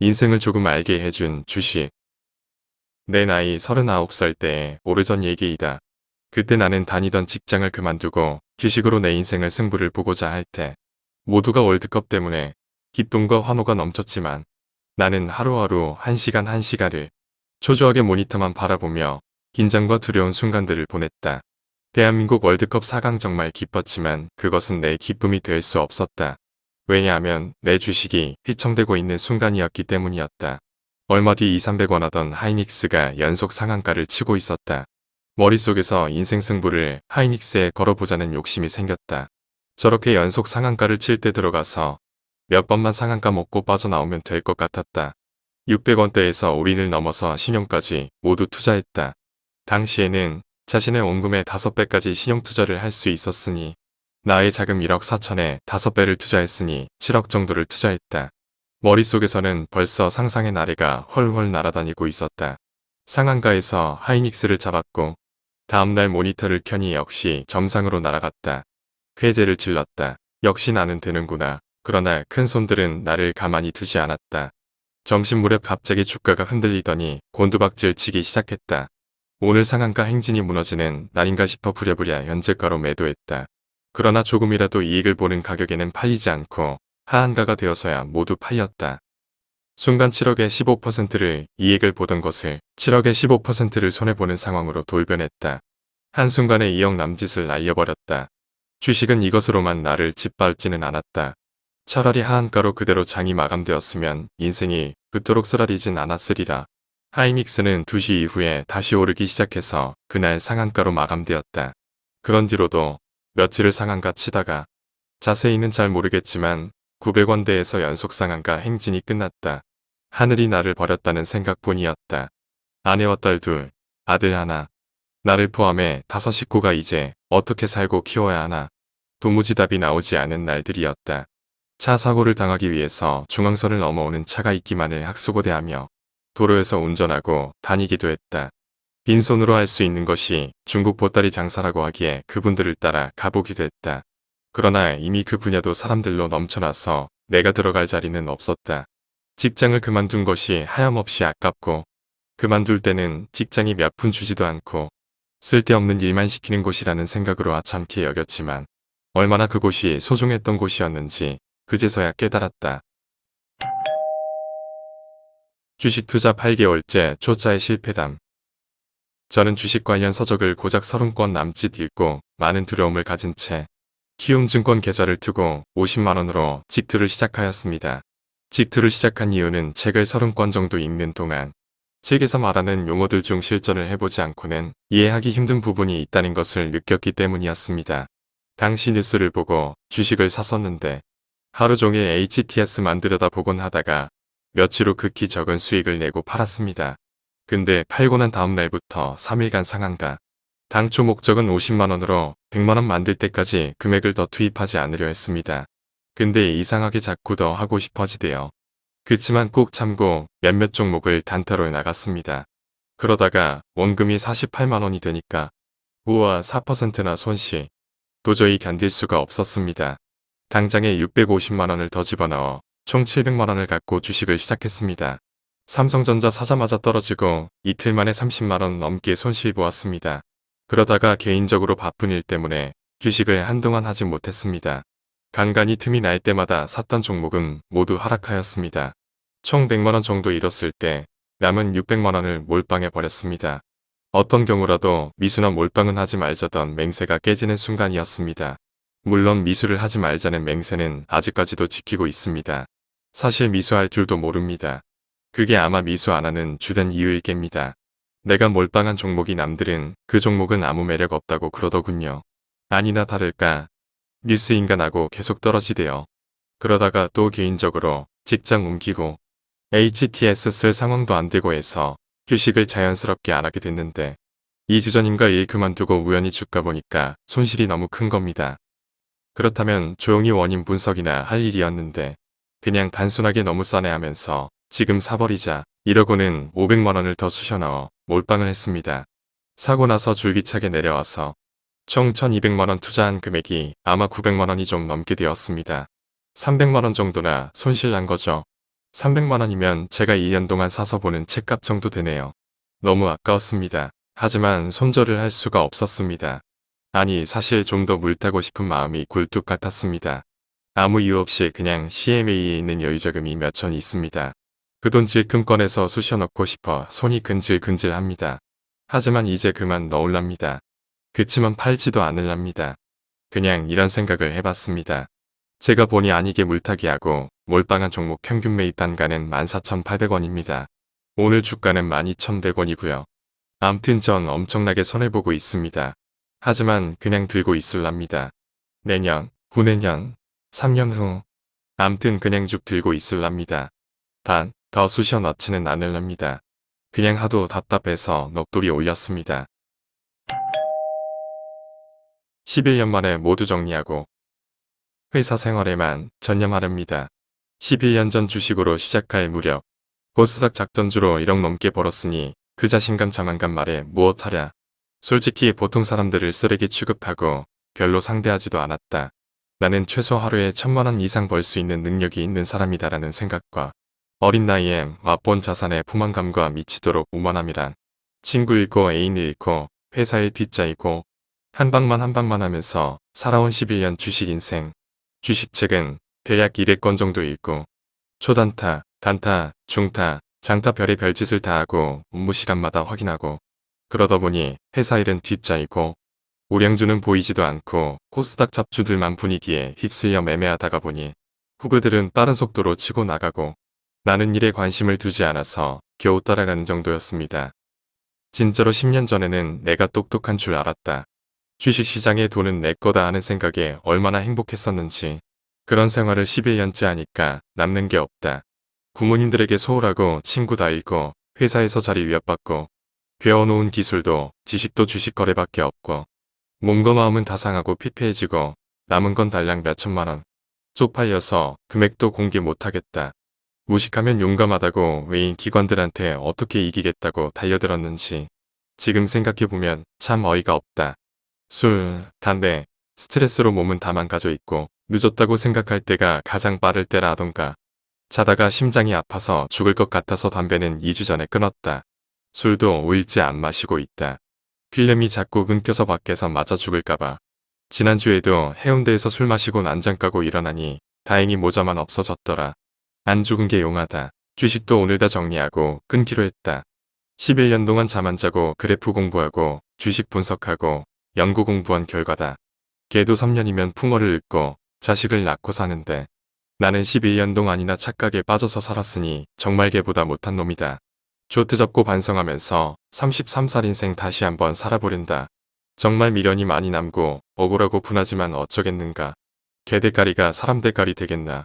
인생을 조금 알게 해준 주식. 내 나이 39살 때 오래전 얘기이다. 그때 나는 다니던 직장을 그만두고 주식으로 내 인생을 승부를 보고자 할 때 모두가 월드컵 때문에 기쁨과 환호가 넘쳤지만 나는 하루하루 한 시간 한 시간을 초조하게 모니터만 바라보며 긴장과 두려운 순간들을 보냈다. 대한민국 월드컵 4강 정말 기뻤지만 그것은 내 기쁨이 될 수 없었다. 왜냐하면 내 주식이 휘청되고 있는 순간이었기 때문이었다. 얼마 뒤 2, 300원 하던 하이닉스가 연속 상한가를 치고 있었다. 머릿속에서 인생 승부를 하이닉스에 걸어보자는 욕심이 생겼다. 저렇게 연속 상한가를 칠 때 들어가서 몇 번만 상한가 먹고 빠져나오면 될 것 같았다. 600원대에서 올인을 넘어서 신용까지 모두 투자했다. 당시에는 자신의 원금의 5배까지 신용투자를 할 수 있었으니 나의 자금 1억 4천에 5배를 투자했으니 7억 정도를 투자했다. 머릿속에서는 벌써 상상의 나래가 훨훨 날아다니고 있었다. 상한가에서 하이닉스를 잡았고 다음날 모니터를 켜니 역시 점상으로 날아갔다. 회제를 질렀다. 역시 나는 되는구나. 그러나 큰 손들은 나를 가만히 두지 않았다. 점심 무렵 갑자기 주가가 흔들리더니 곤두박질 치기 시작했다. 오늘 상한가 행진이 무너지는 날인가 싶어 부랴부랴 현재가로 매도했다. 그러나 조금이라도 이익을 보는 가격에는 팔리지 않고 하한가가 되어서야 모두 팔렸다. 순간 7억의 15%를 이익을 보던 것을 7억의 15%를 손해보는 상황으로 돌변했다. 한순간에 2억 남짓을 날려버렸다. 주식은 이것으로만 나를 짓밟지는 않았다. 차라리 하한가로 그대로 장이 마감되었으면 인생이 그토록 쓰라리진 않았으리라. 하이믹스는 2시 이후에 다시 오르기 시작해서 그날 상한가로 마감되었다. 그런 뒤로도 며칠을 상한가 치다가 자세히는 잘 모르겠지만 900원대에서 연속 상한가 행진이 끝났다. 하늘이 나를 버렸다는 생각뿐이었다. 아내와 딸 둘, 아들 하나, 나를 포함해 다섯 식구가 이제 어떻게 살고 키워야 하나 도무지 답이 나오지 않은 날들이었다. 차 사고를 당하기 위해서 중앙선을 넘어오는 차가 있기만을 학수고대하며 도로에서 운전하고 다니기도 했다. 빈손으로 할 수 있는 것이 중국 보따리 장사라고 하기에 그분들을 따라 가보기도 했다. 그러나 이미 그 분야도 사람들로 넘쳐나서 내가 들어갈 자리는 없었다. 직장을 그만둔 것이 하염없이 아깝고 그만둘 때는 직장이 몇 푼 주지도 않고 쓸데없는 일만 시키는 곳이라는 생각으로 아참케 여겼지만 얼마나 그곳이 소중했던 곳이었는지 그제서야 깨달았다. 주식 투자 8개월째 초짜의 실패담 저는 주식 관련 서적을 고작 30권 남짓 읽고 많은 두려움을 가진 채 키움증권 계좌를 두고 50만원으로 직투를 시작하였습니다. 직투를 시작한 이유는 책을 30권 정도 읽는 동안 책에서 말하는 용어들 중 실전을 해보지 않고는 이해하기 힘든 부분이 있다는 것을 느꼈기 때문이었습니다. 당시 뉴스를 보고 주식을 샀었는데 하루 종일 HTS 만들어다 보곤 하다가 며칠 후 극히 적은 수익을 내고 팔았습니다. 근데 팔고 난 다음 날부터 3일간 상한가. 당초 목적은 50만원으로 100만원 만들 때까지 금액을 더 투입하지 않으려 했습니다. 근데 이상하게 자꾸 더 하고 싶어지대요. 그치만 꼭 참고 몇몇 종목을 단타로 나갔습니다. 그러다가 원금이 48만원이 되니까 우와 4%나 손실. 도저히 견딜 수가 없었습니다. 당장에 650만원을 더 집어넣어 총 700만원을 갖고 주식을 시작했습니다. 삼성전자 사자마자 떨어지고 이틀 만에 30만원 넘게 손실 보았습니다. 그러다가 개인적으로 바쁜 일 때문에 주식을 한동안 하지 못했습니다. 간간히 틈이 날 때마다 샀던 종목은 모두 하락하였습니다. 총 100만원 정도 잃었을 때 남은 600만원을 몰빵해 버렸습니다. 어떤 경우라도 미수나 몰빵은 하지 말자던 맹세가 깨지는 순간이었습니다. 물론 미수를 하지 말자는 맹세는 아직까지도 지키고 있습니다. 사실 미수할 줄도 모릅니다. 그게 아마 미수 안 하는 주된 이유일 겁니다. 내가 몰빵한 종목이 남들은 그 종목은 아무 매력 없다고 그러더군요. 아니나 다를까 뉴스 인간하고 계속 떨어지대요. 그러다가 또 개인적으로 직장 옮기고 HTS 쓸 상황도 안 되고 해서 주식을 자연스럽게 안 하게 됐는데 2주 전인가 일 그만두고 우연히 주가 보니까 손실이 너무 큰 겁니다. 그렇다면 조용히 원인 분석이나 할 일이었는데 그냥 단순하게 너무 싸네 하면서 지금 사버리자 이러고는 500만원을 더 쑤셔넣어 몰빵을 했습니다. 사고 나서 줄기차게 내려와서 총 1200만원 투자한 금액이 아마 900만원이 좀 넘게 되었습니다. 300만원 정도나 손실 난 거죠. 300만원이면 제가 2년 동안 사서 보는 책값 정도 되네요. 너무 아까웠습니다. 하지만 손절을 할 수가 없었습니다. 아니 사실 좀 더 물 타고 싶은 마음이 굴뚝 같았습니다. 아무 이유 없이 그냥 CMA에 있는 여유자금이 몇 천 있습니다. 그 돈 질끔 꺼내서 쑤셔 넣고 싶어 손이 근질근질합니다. 하지만 이제 그만 넣을랍니다. 그치만 팔지도 않을랍니다. 그냥 이런 생각을 해봤습니다. 제가 본의 아니게 물타기하고 몰빵한 종목 평균 매입 단가는 14,800원입니다. 오늘 주가는 12,100원이고요. 암튼 전 엄청나게 손해보고 있습니다. 하지만 그냥 들고 있을랍니다. 내년, 후내년, 3년 후 암튼 그냥 쭉 들고 있을랍니다. 단, 더 쑤셔 넣지는 않을랍니다. 그냥 하도 답답해서 넋돌이 올렸습니다. 11년 만에 모두 정리하고 회사 생활에만 전념하렵니다. 11년 전 주식으로 시작할 무렵 고스닥 작전주로 1억 넘게 벌었으니 그 자신감 자만감 말에 무엇하랴. 솔직히 보통 사람들을 쓰레기 취급하고 별로 상대하지도 않았다. 나는 최소 하루에 천만원 이상 벌 수 있는 능력이 있는 사람이다라는 생각과 어린 나이에 맛본 자산의 포만감과 미치도록 오만함이란 친구 잃고 애인 잃고 회사 일 뒷자 잃고 한 방만 한 방만 하면서 살아온 11년 주식 인생. 주식책은 대략 200권 정도 읽고 초단타, 단타, 중타, 장타 별의 별짓을 다 하고 업무 시간마다 확인하고 그러다 보니 회사 일은 뒷자이고 우량주는 보이지도 않고 코스닥 잡주들만 분위기에 휩쓸려 매매하다가 보니 후그들은 빠른 속도로 치고 나가고 나는 일에 관심을 두지 않아서 겨우 따라가는 정도였습니다. 진짜로 10년 전에는 내가 똑똑한 줄 알았다. 주식시장의 돈은 내 거다 하는 생각에 얼마나 행복했었는지 그런 생활을 11년째 하니까 남는 게 없다. 부모님들에게 소홀하고 친구 다 잃고 회사에서 자리 위협받고 배워놓은 기술도 지식도 주식 거래밖에 없고 몸과 마음은 다 상하고 피폐해지고 남은 건 달랑 몇천만 원. 쪽팔려서 금액도 공개 못하겠다. 무식하면 용감하다고 외인 기관들한테 어떻게 이기겠다고 달려들었는지 지금 생각해보면 참 어이가 없다. 술, 담배, 스트레스로 몸은 다 망가져 있고 늦었다고 생각할 때가 가장 빠를 때라던가 자다가 심장이 아파서 죽을 것 같아서 담배는 2주 전에 끊었다. 술도 5일째 안 마시고 있다. 필름이 자꾸 끊겨서 밖에서 맞아 죽을까봐. 지난주에도 해운대에서 술 마시고 난장 까고 일어나니 다행히 모자만 없어졌더라. 안 죽은 게 용하다. 주식도 오늘 다 정리하고 끊기로 했다. 11년 동안 잠 안 자고 그래프 공부하고 주식 분석하고 연구 공부한 결과다. 걔도 3년이면 풍어를 읊고 자식을 낳고 사는데 나는 11년 동안이나 착각에 빠져서 살았으니 정말 걔보다 못한 놈이다. 조트 잡고 반성하면서 33살 인생 다시 한번 살아보련다. 정말 미련이 많이 남고 억울하고 분하지만 어쩌겠는가. 개 대가리가 사람 대가리 되겠나.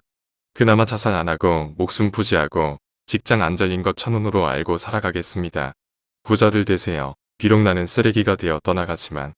그나마 자살 안 하고 목숨 부지하고 직장 안 잘린 것 천운으로 알고 살아가겠습니다. 부자들 되세요. 비록 나는 쓰레기가 되어 떠나가지만